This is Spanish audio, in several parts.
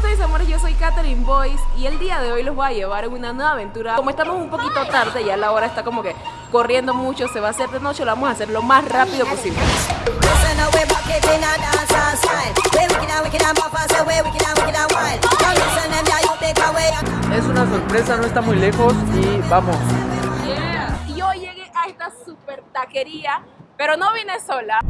estáis amores? Yo soy Katherine Boyce y el día de hoy los voy a llevar en una nueva aventura. Como estamos un poquito tarde, ya la hora está como que corriendo mucho, se va a hacer de noche, lo vamos a hacer lo más rápido posible. Es una sorpresa, no está muy lejos y vamos. Yeah. Y hoy llegué a esta super taquería, pero no vine sola.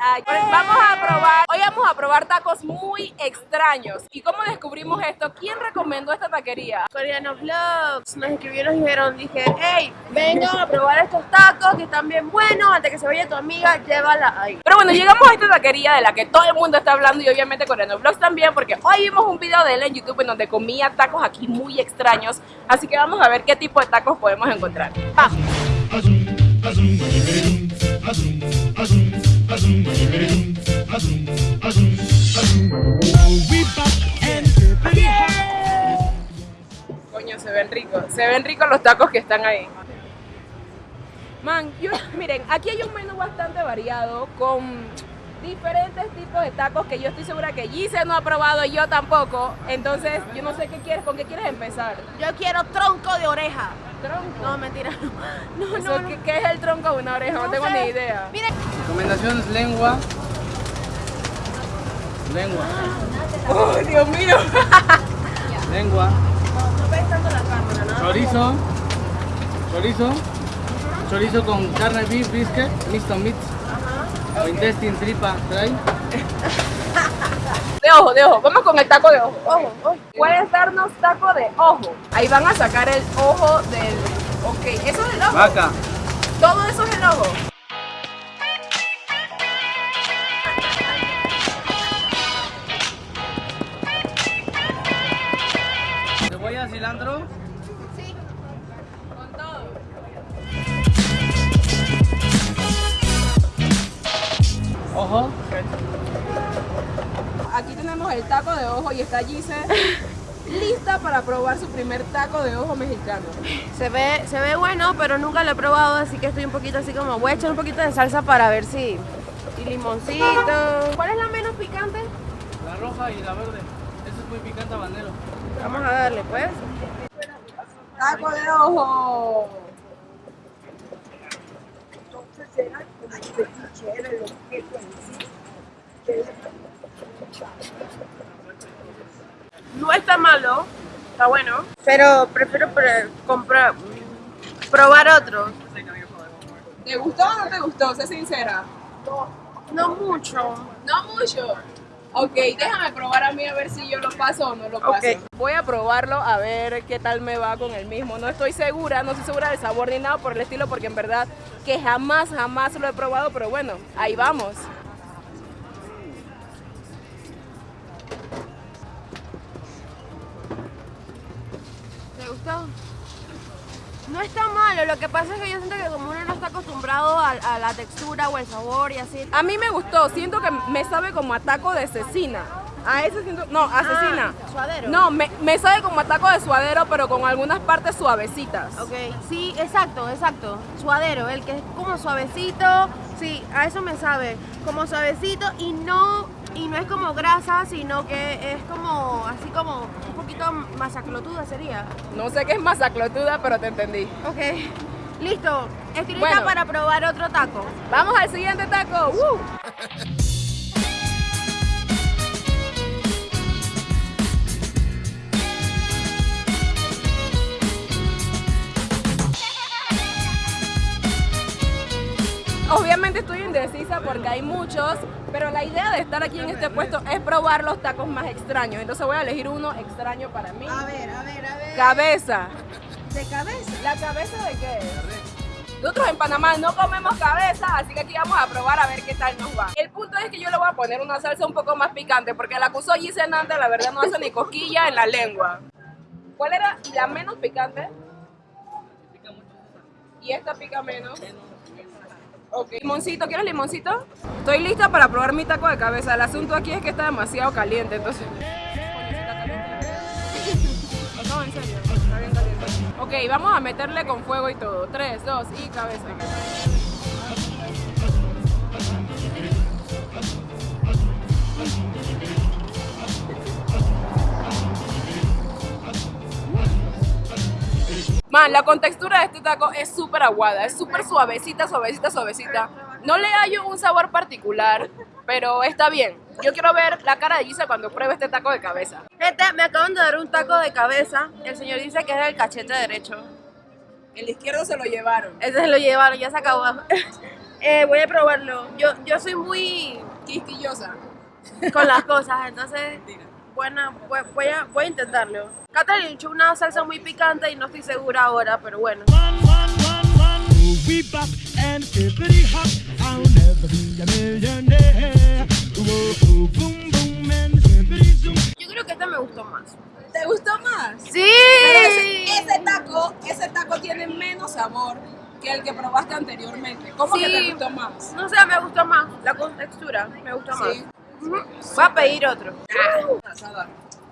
Vamos a probar, hoy vamos a probar tacos muy extraños. ¿Y cómo descubrimos esto? ¿Quién recomendó esta taquería? Coreano Vlogs nos escribieron y dijeron, dije, hey, vengan a probar estos tacos que están bien buenos, antes que se vaya tu amiga, llévala ahí. Pero bueno, llegamos a esta taquería de la que todo el mundo está hablando y obviamente Coreano Vlogs también, porque hoy vimos un video de él en YouTube en donde comía tacos aquí muy extraños. Así que vamos a ver qué tipo de tacos podemos encontrar. ¡Vamos! Ven ricos. Se ven ricos los tacos que están ahí. Man, yo, miren, aquí hay un menú bastante variado con diferentes tipos de tacos que yo estoy segura que Gise no ha probado y yo tampoco. Entonces, yo no sé qué quieres, con qué quieres empezar. Yo quiero tronco de oreja. Tronco. No, mentira, no. No, Eso, no, ¿qué, no. qué es el tronco de una oreja? No, tengo sé. ni idea. Miren, Recomendaciones lengua. Lengua. ¡Oh, Dios mío! Lengua. no ves tanto la cámara, ¿no? Chorizo. Chorizo. Chorizo con carne beef brisket, mixto meat. O intestine tripa, trae. De ojo, de ojo. Vamos con el taco de ojo. Ojo, ojo. Puedes darnos taco de ojo. Ahí van a sacar el ojo del... Ok, eso es el ojo. Vaca. Todo eso es el ojo. Cebolla, cilantro. Con todo. Ojo. Aquí tenemos el taco de ojo y está Gise lista para probar su primer taco de ojo mexicano. Se ve, se ve bueno, pero nunca lo he probado, así que estoy un poquito así como, voy a echar un poquito de salsa para ver si... Y limoncito. ¿Cuál es la menos picante? La roja y la verde. Eso es muy picante habanero. Vamos a darle, pues. Taco de ojo. No está malo, está bueno, pero prefiero pre- comprar, probar otros. ¿Te gustó o no te gustó? Sé sincera. No mucho. No mucho. Ok, déjame probar a mí a ver si yo lo paso o no lo paso. Ok. Voy a probarlo a ver qué tal me va con el mismo. No estoy segura, no estoy segura del sabor ni nada por el estilo, porque en verdad que jamás, jamás lo he probado, pero bueno, ahí vamos. ¿Te gustó? No está malo, lo que pasa es que yo siento que como uno no está acostumbrado a, a la textura o el sabor y así. A mí me gustó, siento que me sabe como a taco de cecina. A ese siento, no, asesina. Ah, suadero. No, me, me sabe como a taco de suadero, pero con algunas partes suavecitas. Ok, sí, exacto, exacto. Suadero, el que es como suavecito, sí, a eso me sabe. Como suavecito y no, y no es como grasa, sino que es como, así como un poquito masaclotuda sería. No sé qué es masaclotuda, pero te entendí. Ok, listo. Estoy lista Bueno. para probar otro taco. Vamos al siguiente taco. ¡Woo! Indecisa porque hay muchos, pero la idea de estar aquí en este puesto es probar los tacos más extraños. Entonces voy a elegir uno extraño para mí. ver, a ver, a ver. Cabeza. ¿De cabeza? ¿La cabeza de qué? Nosotros en Panamá no comemos cabeza, así que aquí vamos a probar a ver qué tal nos va. El punto es que yo le voy a poner una salsa un poco más picante, porque la acusó Giselle la verdad no hace ni cosquilla en la lengua. ¿Cuál era la menos picante? Y esta pica menos. Ok. Limoncito, ¿quieres limoncito? Estoy lista para probar mi taco de cabeza. El asunto aquí es que está demasiado caliente, entonces... No, en serio, está bien caliente. Ok, vamos a meterle con fuego y todo. 3, 2 y cabeza. Man, la contextura de este taco es súper aguada, es súper suavecita, suavecita, suavecita. No le hallo un sabor particular, pero está bien. Yo quiero ver la cara de Gisa cuando pruebe este taco de cabeza. Gente, me acaban de dar un taco de cabeza. El señor dice que es del cachete derecho. El izquierdo se lo llevaron. Ese se lo llevaron, ya se acabó. Eh, voy a probarlo. Yo, yo soy muy Quisquillosa. con las cosas, entonces buena, voy, voy a, voy a intentarlo. Catherine le echó una salsa muy picante y no estoy segura ahora, pero bueno. Yo creo que este me gustó más. ¿Te gustó más? ¡Sí! Pero ese, ese taco, ese taco tiene menos sabor que el que probaste anteriormente. ¿Cómo que Sí. te gustó más? No sé, me gustó más. La contextura me gustó más. Sí. Ujú. Voy a pedir otro.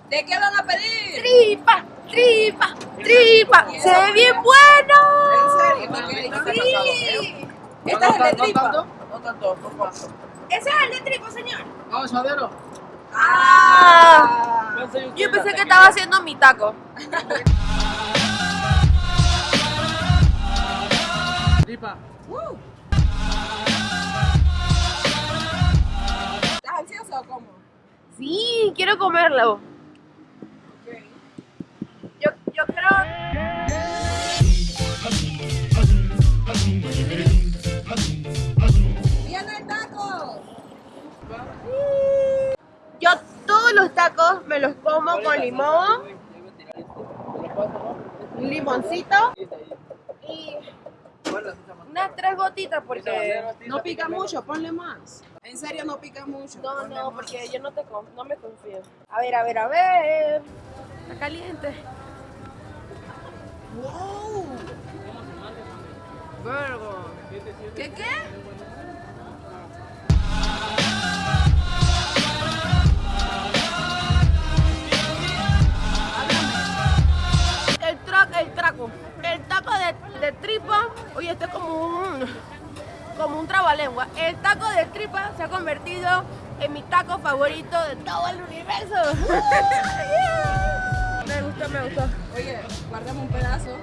¿De qué van a pedir? Tripa, tripa, tripa. Se ve bien bueno. ¿En serio? Sí. Este es el de ¿No tripa. tanto? No tanto, por favor. Ese es el de tripa, señor. Ah. Piense usted Yo pensé que estaba haciendo mi taco. Tripa. Sí, quiero comerlo. Yo, yo creo. ¡Viene el taco! Yo todos los tacos me los como con limón, un limoncito y unas tres gotitas porque No pica mucho, ponle más. En serio, no pica mucho. no, ponle no, más. porque yo no te no me confío. A ver, a ver, a ver. Está caliente. ¡Wow! Vergo. ¿Qué qué? Oye, este es como un como un trabalengua. El taco de tripa se ha convertido en mi taco favorito de todo el universo. Me gustó, me gustó. Oye, guardame un pedazo.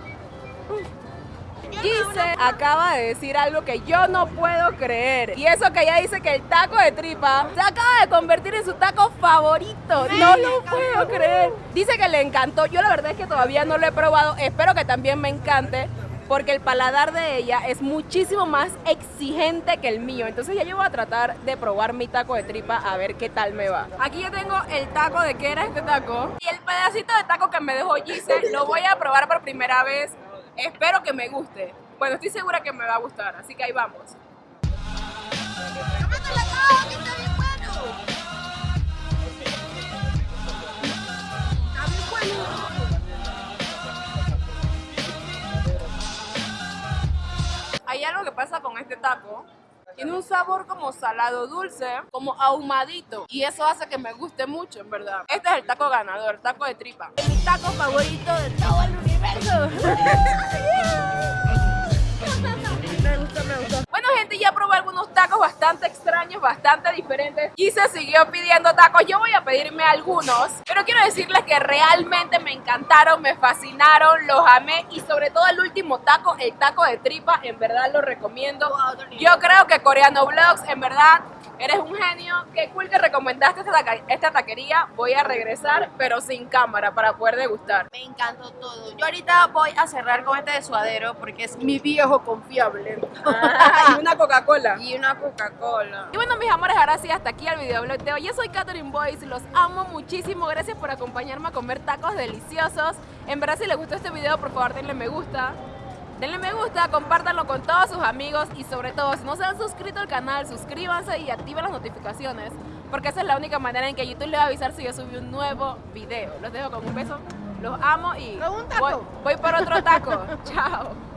Gise acaba de decir algo que yo no puedo creer. Y eso que ella dice que el taco de tripa se acaba de convertir en su taco favorito. No lo puedo creer. Dice que le encantó. Yo la verdad es que todavía no lo he probado. Espero que también me encante. Porque el paladar de ella es muchísimo más exigente que el mío. Entonces ya yo voy a tratar de probar mi taco de tripa a ver qué tal me va. Aquí yo tengo el taco de qué era este taco. Y el pedacito de taco que me dejó Gise lo voy a probar por primera vez. Espero que me guste. Bueno, estoy segura que me va a gustar, así que ahí vamos. Hay algo que pasa con este taco. Tiene un sabor como salado dulce, como ahumadito. Y eso hace que me guste mucho, en verdad. Este es el taco ganador, taco de tripa. Mi taco favorito de todo el universo. me gustó, me gustó. Bueno, gente, ya probé tacos bastante extraños, bastante diferentes. Y se siguió pidiendo tacos. Yo voy a pedirme algunos. Pero quiero decirles que realmente me encantaron, me fascinaron, los amé. Y sobre todo el último taco, el taco de tripa, en verdad lo recomiendo. Yo creo que Coreano Vlogs, en verdad, eres un genio. Qué cool que recomendaste esta, taca- esta taquería. Voy a regresar, pero sin cámara, para poder degustar. Me encantó todo. Yo ahorita voy a cerrar con este de suadero porque es mi viejo confiable. y una Coca-Cola. y una Coca-Cola. Y bueno, mis amores, ahora sí, hasta aquí el videoblog de hoy. Yo soy Catherine Boyce, los amo muchísimo. Gracias por acompañarme a comer tacos deliciosos. En verdad, si les gustó este video, por favor, denle me gusta. Denle me gusta, compártanlo con todos sus amigos y sobre todo, si no se han suscrito al canal, suscríbanse y activen las notificaciones. Porque esa es la única manera en que YouTube les va a avisar si yo subí un nuevo video. Los dejo con un beso. Los amo y voy por otro taco. Chao.